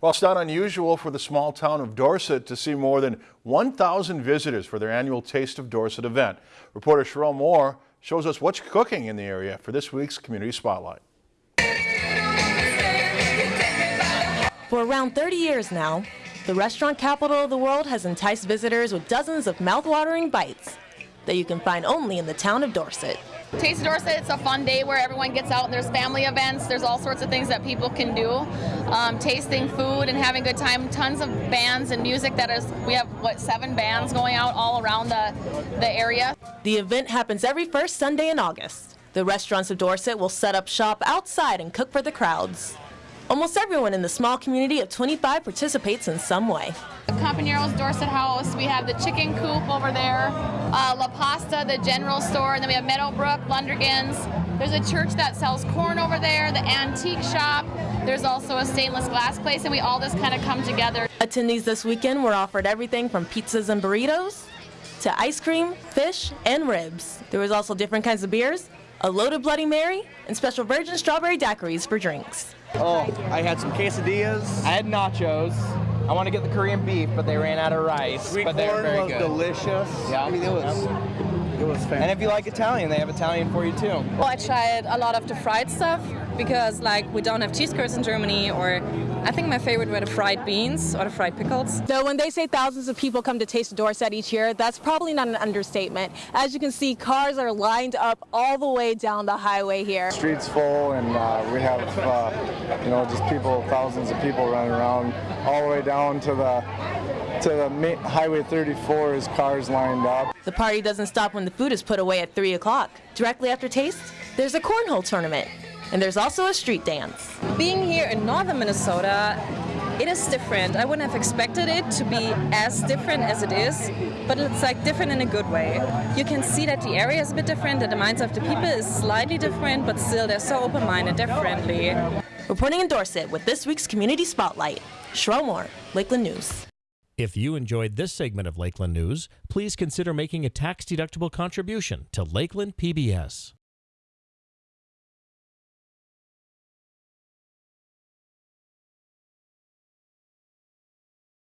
Well, it's not unusual for the small town of Dorset to see more than 1,000 visitors for their annual Taste of Dorset event. Reporter Cheryl Moore shows us what's cooking in the area for this week's Community Spotlight. For around 30 years now, the restaurant capital of the world has enticed visitors with dozens of mouth-watering bites that you can find only in the town of Dorset. Taste of Dorset, it's a fun day where everyone gets out and there's family events. There's all sorts of things that people can do. Um, tasting food and having a good time. Tons of bands and music that is, we have, what, seven bands going out all around the, the area. The event happens every first Sunday in August. The restaurants of Dorset will set up shop outside and cook for the crowds. Almost everyone in the small community of 25 participates in some way. Companero's Dorset House, we have the chicken coop over there, uh, La Pasta, the general store, and then we have Meadowbrook, Lundergan's. There's a church that sells corn over there, the antique shop. There's also a stainless glass place, and we all just kind of come together. Attendees this weekend were offered everything from pizzas and burritos to ice cream, fish, and ribs. There was also different kinds of beers, a loaded Bloody Mary, and special virgin strawberry daiquiris for drinks. Oh, I had some quesadillas. I had nachos. I want to get the Korean beef, but they ran out of rice. Sweet but they were very was good. delicious. Yeah. I mean, it was, it was fantastic. And if you like Italian, they have Italian for you too. Well, I tried a lot of the fried stuff because, like, we don't have cheese curds in Germany, or I think my favorite were the fried beans or the fried pickles. So when they say thousands of people come to Taste of Dorset each year, that's probably not an understatement. As you can see, cars are lined up all the way down the highway here. Streets full, and uh, we have uh, you know just people, thousands of people running around, all the way down to the to the ma- Highway 34 is cars lined up. The party doesn't stop when the food is put away at 3 o'clock. Directly after taste, there's a cornhole tournament. And there's also a street dance. Being here in northern Minnesota, it is different. I wouldn't have expected it to be as different as it is, but it's like different in a good way. You can see that the area is a bit different, that the minds of the people is slightly different, but still they're so open-minded, they're friendly. Reporting in Dorset with this week's Community Spotlight, Sherelle Moore, Lakeland News. If you enjoyed this segment of Lakeland News, please consider making a tax-deductible contribution to Lakeland PBS.